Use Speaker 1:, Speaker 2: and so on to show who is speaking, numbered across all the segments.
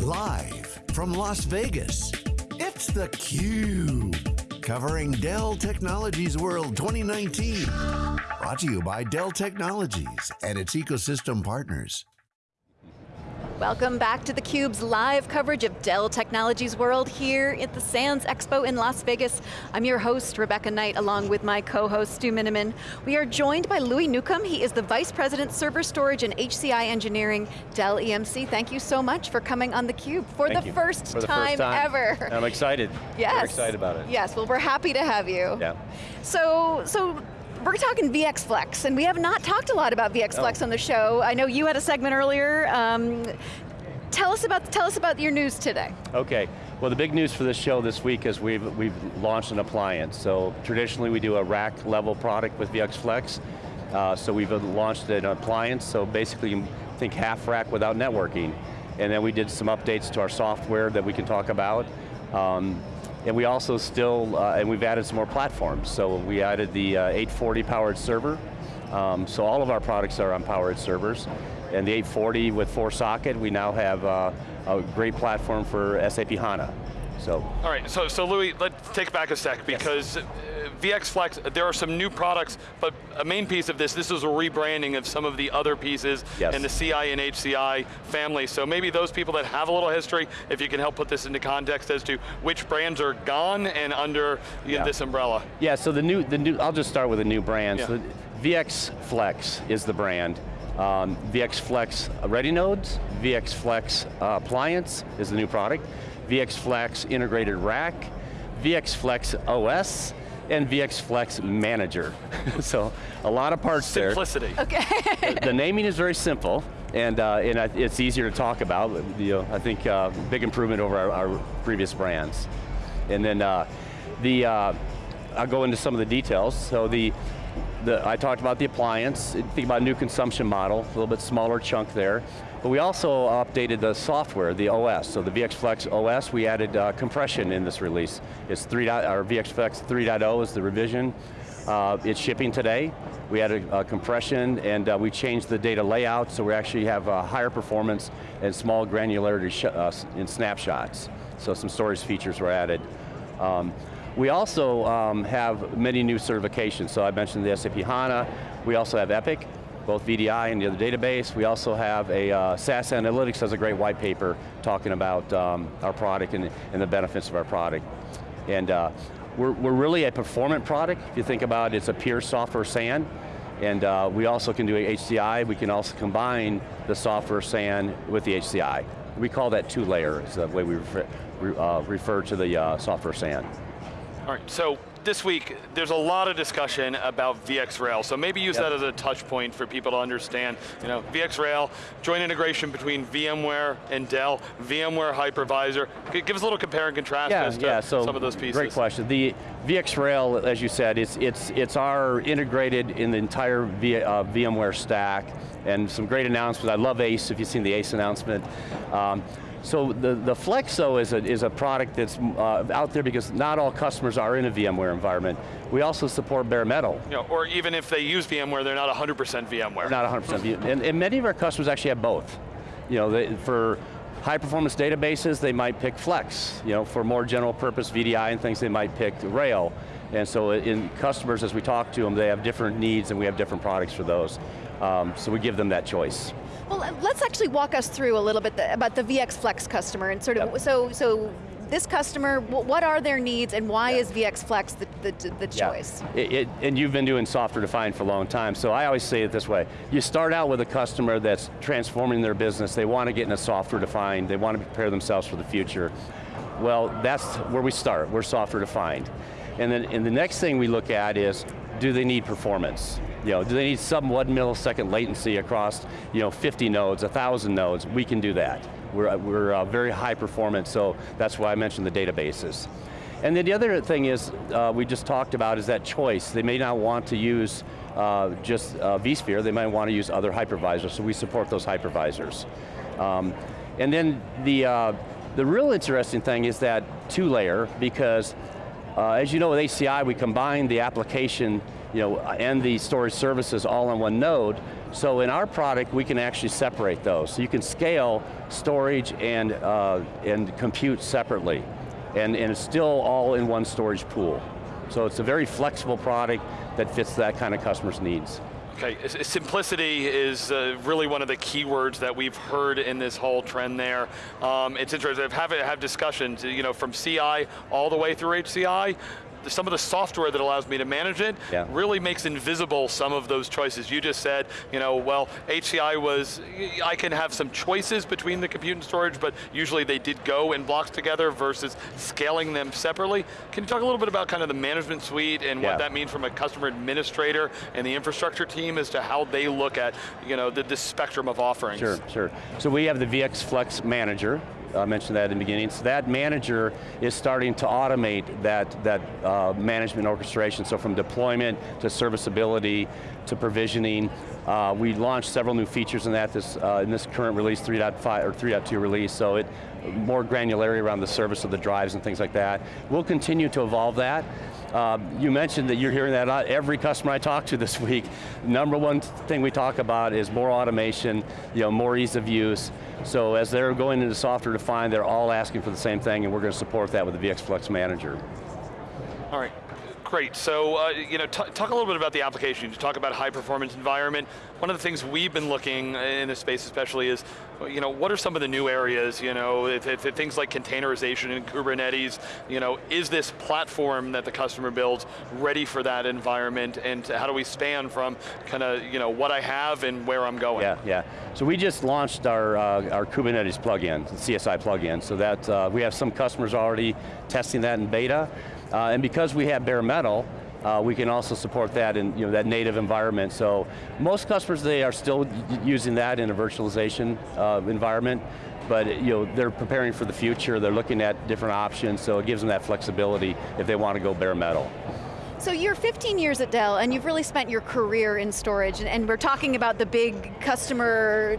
Speaker 1: Live from Las Vegas, it's theCUBE. Covering Dell Technologies World 2019. Brought to you by Dell Technologies and its ecosystem partners.
Speaker 2: Welcome back to theCUBE's live coverage of Dell Technologies World here at the Sands Expo in Las Vegas. I'm your host, Rebecca Knight, along with my co-host, Stu Miniman. We are joined by Louis Newcomb. He is the Vice President, Server Storage and HCI Engineering, Dell EMC. Thank you so much for coming on theCUBE for, the first,
Speaker 3: for the
Speaker 2: time
Speaker 3: first time
Speaker 2: ever.
Speaker 3: I'm excited.
Speaker 2: Yes.
Speaker 3: We're excited about it.
Speaker 2: Yes, well we're happy to have you.
Speaker 3: Yeah.
Speaker 2: So, so we're talking VX Flex, and we have not talked a lot about VX Flex
Speaker 3: oh.
Speaker 2: on the show. I know you had a segment earlier. Um, tell us about tell us about your news today.
Speaker 3: Okay. Well, the big news for this show this week is we've we've launched an appliance. So traditionally, we do a rack level product with VX Flex. Uh, so we've launched an appliance. So basically, you think half rack without networking, and then we did some updates to our software that we can talk about. Um, and we also still, uh, and we've added some more platforms. So we added the uh, 840 PowerEdge server. Um, so all of our products are on PowerEdge servers. And the 840 with four socket, we now have uh, a great platform for SAP HANA. So.
Speaker 4: All right, so, so Louis, let's take back a sec because yes. VX Flex, there are some new products, but a main piece of this, this is a rebranding of some of the other pieces
Speaker 3: yes.
Speaker 4: in the CI and HCI family. So maybe those people that have a little history, if you can help put this into context as to which brands are gone and under yeah. this umbrella.
Speaker 3: Yeah, so the new, the new, I'll just start with the new brand. Yeah. So VX Flex is the brand. Um, VX Flex Ready Nodes, VX Flex uh, Appliance is the new product, VX Flex Integrated Rack, VX Flex OS, and VX Flex Manager. so a lot of parts
Speaker 4: Simplicity.
Speaker 3: there.
Speaker 2: Simplicity.
Speaker 3: Okay. the, the, naming is very simple, and, uh, and it's easier to talk about. You know, I think uh, big improvement over our, our, previous brands. And then uh, the, uh, I'll go into some of the details. So the, the, I talked about the appliance, think about new consumption model, a little bit smaller chunk there. But we also updated the software, the OS. So the VxFlex OS, we added uh, compression in this release. It's 3. Our VX Flex 3.0 is the revision. Uh, it's shipping today. We added uh, compression and uh, we changed the data layout so we actually have higher performance and small granularity uh, in snapshots. So some storage features were added. Um, we also um, have many new certifications. So I mentioned the SAP HANA. We also have Epic, both VDI and the other database. We also have a uh, SAS Analytics has a great white paper talking about um, our product and, and, the benefits of our product. And uh, we're, we're really a performant product. If you think about it, it's a pure software SAN. And uh, we also can do HCI. We can also combine the software SAN with the HCI. We call that two layer, is the way we refer, uh, refer to the uh, software SAN.
Speaker 4: All right, so this week, there's a lot of discussion about VxRail, so maybe use yep. that as a touch point for people to understand. You know, VxRail, joint integration between VMware and Dell, VMware hypervisor. Give us a little compare and contrast
Speaker 3: yeah,
Speaker 4: as to
Speaker 3: yeah, so
Speaker 4: some of those pieces.
Speaker 3: Great question. The VxRail, as you said, it's, it's, it's our integrated in the entire v, uh, VMware stack, and some great announcements. I love ACE, if you've seen the ACE announcement. Um, so the, the Flex OS is a, is a product that's uh, out there because not all customers are in a VMware environment. We also support bare metal.
Speaker 4: You know, or even if they use VMware, they're not 100% VMware.
Speaker 3: Not 100%, and, and many of our customers actually have both. You know, they, for high performance databases, they might pick Flex. You know, for more general purpose VDI and things, they might pick Rail. And so in customers, as we talk to them, they have different needs and we have different products for those. Um, so we give them that choice.
Speaker 2: Well, let's actually walk us through a little bit the, about the VX Flex customer and sort of, yep. so, so this customer, what are their needs and why is VX Flex the, the, the choice?
Speaker 3: Yeah. It, it, and you've been doing software defined for a long time, so I always say it this way. You start out with a customer that's transforming their business, they want to get in a software defined, they want to prepare themselves for the future. Well, that's where we start, we're software defined. And then and the next thing we look at is, do they need performance? You know, do they need sub one millisecond latency across you know, 50 nodes, 1,000 nodes? We can do that. We're, we're uh, very high performance, so that's why I mentioned the databases. And then the other thing is, uh, we just talked about is that choice. They may not want to use uh, just uh, vSphere, they might want to use other hypervisors, so we support those hypervisors. Um, and then the, uh, the real interesting thing is that two layer, because uh, as you know with HCI, we combine the application you know, and the storage services all on one node, So in our product, we can actually separate those. So you can scale storage and, uh, and compute separately. And, and it's still all in one storage pool. So it's a very flexible product that fits that kind of customer's needs.
Speaker 4: Okay, simplicity is uh, really one of the keywords that we've heard in this whole trend there. Um, it's interesting, I've have, have discussions, you know, from CI all the way through HCI, some of the software that allows me to manage it yeah. really makes invisible some of those choices. You just said, you know, well, HCI was, I can have some choices between the compute and storage, but usually they did go in blocks together versus scaling them separately. Can you talk a little bit about kind of the management suite and yeah. what that means from a customer administrator and the infrastructure team as to how they look at, you know, the, this spectrum of offerings?
Speaker 3: Sure, sure. So we have the VX Flex Manager, I mentioned that in the beginning. So that manager is starting to automate that, that uh, management orchestration. So from deployment to serviceability to provisioning. Uh, we launched several new features in that this, uh, in this current release, 3.5 or 3.2 release. So it more granularity around the service of the drives and things like that. We'll continue to evolve that. Uh, you mentioned that you're hearing that out. every customer I talk to this week. Number one thing we talk about is more automation, you know, more ease of use. So as they're going into software defined, they're all asking for the same thing and we're going to support that with the VX Flex Manager.
Speaker 4: All right, Great, so uh, you know, talk a little bit about the application. You talk about high performance environment. One of the things we've been looking in this space especially is, you know, what are some of the new areas, you know, if, if, if things like containerization and Kubernetes, you know, is this platform that the customer builds ready for that environment and how do we span from kind of, you know, what I have and where I'm going?
Speaker 3: Yeah, yeah. So we just launched our, uh, our Kubernetes plugin, the CSI plugin, so that uh, we have some customers already testing that in beta. Uh, and because we have bare metal, uh, we can also support that in you know, that native environment. So most customers, they are still using that in a virtualization uh, environment, but you know, they're preparing for the future, they're looking at different options, so it gives them that flexibility if they want to go bare metal.
Speaker 2: So you're 15 years at Dell, and you've really spent your career in storage, and, and we're talking about the big customer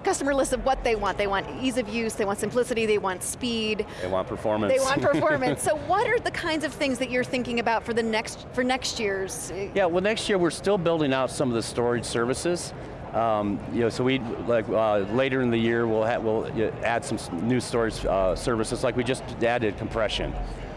Speaker 2: customer list of what they want. They want ease of use, they want simplicity, they want speed.
Speaker 3: They want performance.
Speaker 2: They want performance. so what are the kinds of things that you're thinking about for the next for next year's?
Speaker 3: Yeah, well next year we're still building out some of the storage services. Um, you know, so we like uh, later in the year we'll we'll add some new storage uh, services like we just added compression.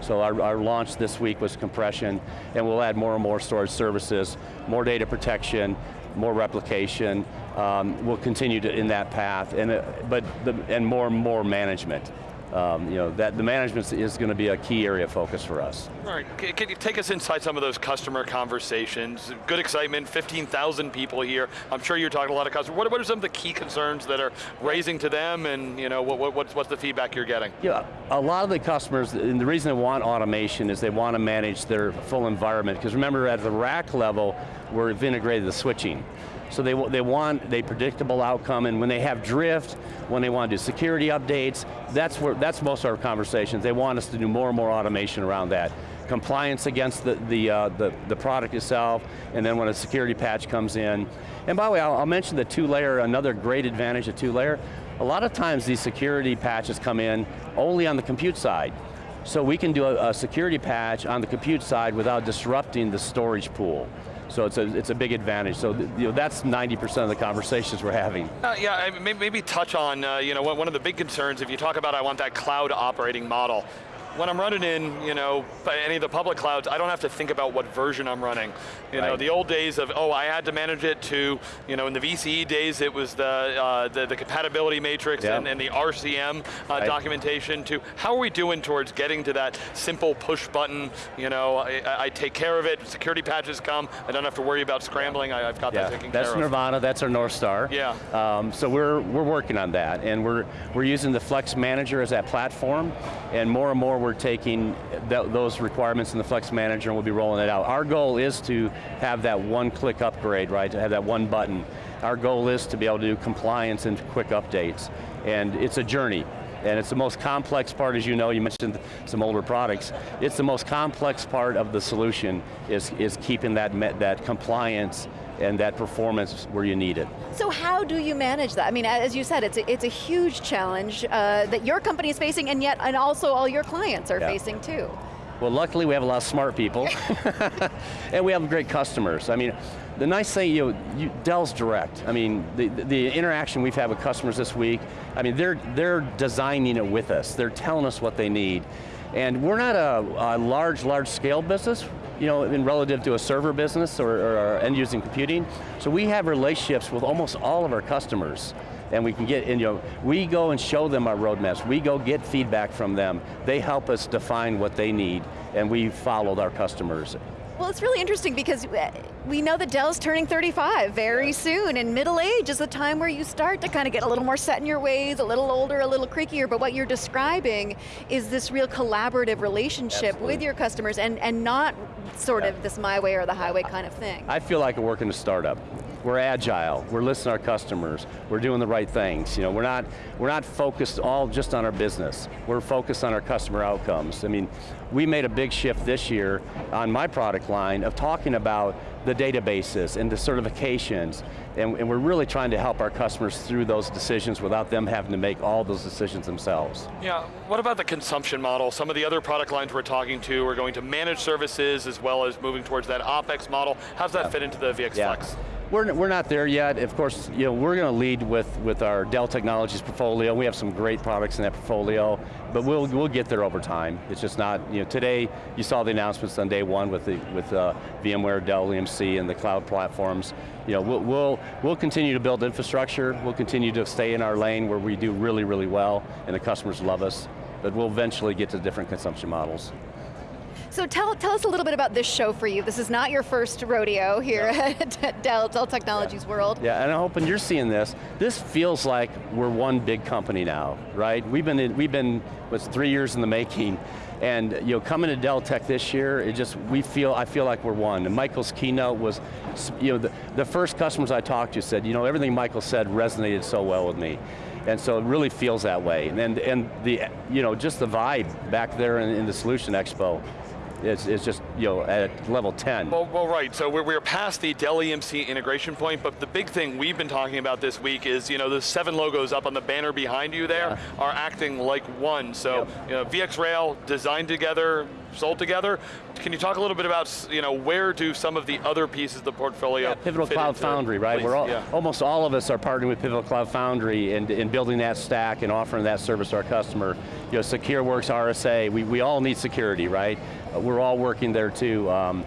Speaker 3: So our, our, launch this week was compression, and we'll add more and more storage services, more data protection, more replication, um, we'll continue to in that path, and uh, but the, and more and more management. Um, you know, that the management is going to be a key area of focus for us.
Speaker 4: All right, can you take us inside some of those customer conversations? Good excitement, 15,000 people here. I'm sure you're talking to a lot of customers. What, what, are some of the key concerns that are raising to them and you know, what, what, what's the feedback you're getting?
Speaker 3: Yeah, a lot of the customers, and the reason they want automation is they want to manage their full environment, because remember at the rack level, we've integrated the switching. So they, they want a predictable outcome, and when they have drift, when they want to do security updates, that's, where, that's most of our conversations. They want us to do more and more automation around that. Compliance against the, the, uh, the, the, product itself, and then when a security patch comes in. And by the way, I'll, I'll mention the two-layer, another great advantage of two-layer. A lot of times these security patches come in only on the compute side. So we can do a, a security patch on the compute side without disrupting the storage pool. So it's a, it's a big advantage. So you know, that's 90% of the conversations we're having.
Speaker 4: Uh, yeah, maybe, touch on, uh, you know, one of the big concerns, if you talk about I want that cloud operating model, when I'm running in, you know, any of the public clouds, I don't have to think about what version I'm running. You right. know, the old days of, oh, I had to manage it to, you know, in the VCE days, it was the uh, the, the, compatibility matrix and, and, the RCM uh, right. documentation to, how are we doing towards getting to that simple push button, you know, I, I, take care of it, security patches come, I don't have to worry about scrambling, I, have got yeah. that taken
Speaker 3: that's
Speaker 4: care
Speaker 3: Nirvana, of. That's Nirvana, that's our North Star.
Speaker 4: Yeah.
Speaker 3: Um, so we're, we're working on that, and we're, we're using the Flex Manager as that platform, and more and more we're taking th those requirements in the Flex Manager and we'll be rolling it out. Our goal is to have that one-click upgrade, right, to have that one button. Our goal is to be able to do compliance and quick updates, and it's a journey. And it's the most complex part, as you know, you mentioned some older products. It's the most complex part of the solution is, is keeping that, that compliance and that performance where you need it.
Speaker 2: So how do you manage that? I mean, as you said, it's a, it's a huge challenge uh, that your company is facing and yet, and also all your clients are yeah. facing too.
Speaker 3: Well, luckily we have a lot of smart people, and we have great customers. I mean, the nice thing, you know, you, Dell's direct. I mean, the, the interaction we've had with customers this week, I mean, they're, they're designing it with us. They're telling us what they need. And we're not a, a large, large scale business, you know, in relative to a server business or, or end using computing. So we have relationships with almost all of our customers and we can get, and, you know, we go and show them our roadmaps, we go get feedback from them, they help us define what they need, and we followed our customers.
Speaker 2: Well, it's really interesting because we know that Dell's turning 35 very soon, and middle age is the time where you start to kind of get a little more set in your ways, a little older, a little creakier, but what you're describing is this real collaborative relationship
Speaker 3: Absolutely.
Speaker 2: with your customers and, and not sort
Speaker 3: Yeah.
Speaker 2: of this my way or the highway kind of thing.
Speaker 3: I feel like I work in a startup. We're agile, we're listening to our customers, we're doing the right things. You know, we're not, we're not focused all just on our business. We're focused on our customer outcomes. I mean, we made a big shift this year on my product line of talking about the databases and the certifications, and, and we're really trying to help our customers through those decisions without them having to make all those decisions themselves.
Speaker 4: Yeah, what about the consumption model? Some of the other product lines we're talking to are going to manage services as well as moving towards that OpEx model. How does that fit into the VX Flex?
Speaker 3: We're, we're not there yet. Of course, you know, we're going to lead with, with our Dell Technologies portfolio. We have some great products in that portfolio, but we'll, we'll get there over time. It's just not, you know, today you saw the announcements on day one with, the, with uh, VMware, Dell EMC, and the cloud platforms. You know, we'll, we'll, we'll continue to build infrastructure. We'll continue to stay in our lane where we do really, really well, and the customers love us. But we'll eventually get to different consumption models.
Speaker 2: So tell, tell us a little bit about this show for you. This is not your first rodeo here at Dell, Dell Technologies World.
Speaker 3: Yeah, and I'm hoping you're seeing this. This feels like we're one big company now, right? We've been, in, we've been, what's three years in the making, and you know, coming to Dell Tech this year, it just, we feel, I feel like we're one. And Michael's keynote was, you know, the, the first customers I talked to said, you know, everything Michael said resonated so well with me. And so it really feels that way. And, and the, you know, just the vibe back there in, in the Solution Expo, it's, it's just, you know, at level 10.
Speaker 4: Well, well, right, so we're, we're past the Dell EMC integration point, but the big thing we've been talking about this week is, you know, the seven logos up on the banner behind you there are acting like one. So,
Speaker 3: Yep.
Speaker 4: you know, VxRail designed together, sold together. Can you talk a little bit about, you know, where do some of the other pieces of the portfolio
Speaker 3: Yeah, Pivotal Cloud Foundry, right? We're all,
Speaker 4: yeah.
Speaker 3: almost all of us are partnering with Pivotal Cloud Foundry and, and building that stack and offering that service to our customer. You know, SecureWorks, RSA, we, we all need security, right? Uh, We're all working there too. Um,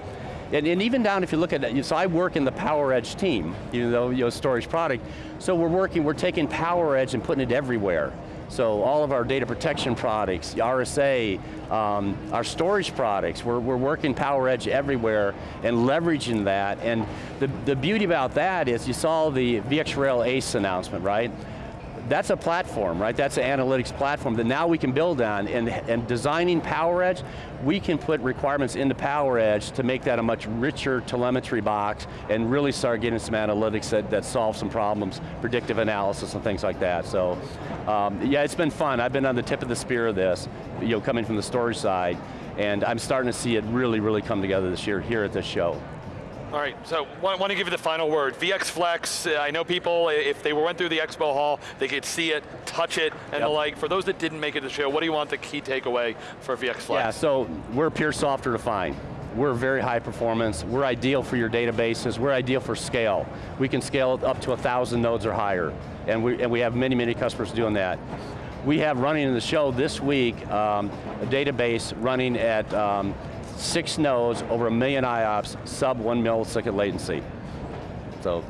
Speaker 3: and, and even down, if you look at it, so I work in the PowerEdge team, even though, you know, storage product. So we're working, we're taking PowerEdge and putting it everywhere. So all of our data protection products, RSA, um, our storage products, we're, we're working PowerEdge everywhere and leveraging that. And the, the beauty about that is you saw the VxRail ACE announcement, right? That's a platform, right? That's an analytics platform that now we can build on and, and designing PowerEdge, we can put requirements into PowerEdge to make that a much richer telemetry box and really start getting some analytics that, that solve some problems, predictive analysis and things like that. So, um, yeah, it's been fun. I've been on the tip of the spear of this, you know, coming from the storage side, and I'm starting to see it really, really come together this year here at this show.
Speaker 4: All right, so want, want to give you the final word. VX Flex, uh, I know people, if they went through the expo hall, they could see it, touch it, and the like. For those that didn't make it to the show, what do you want the key takeaway for VX Flex?
Speaker 3: Yeah, so we're pure software defined. We're very high performance. We're ideal for your databases. We're ideal for scale. We can scale up to a thousand nodes or higher, and we, and we have many, many customers doing that. We have running in the show this week um, a database running at um, six nodes, over a million IOPS, sub one millisecond latency. So,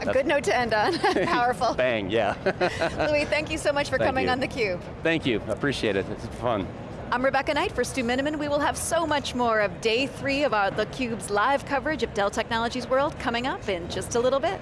Speaker 2: A good note to end on, powerful.
Speaker 3: bang, yeah.
Speaker 2: Louis, thank you so much for
Speaker 3: Thank
Speaker 2: coming
Speaker 3: you.
Speaker 2: on theCUBE.
Speaker 3: Thank you, appreciate it, it's fun.
Speaker 2: I'm Rebecca Knight for Stu Miniman. We will have so much more of day three of our theCUBE's live coverage of Dell Technologies World coming up in just a little bit.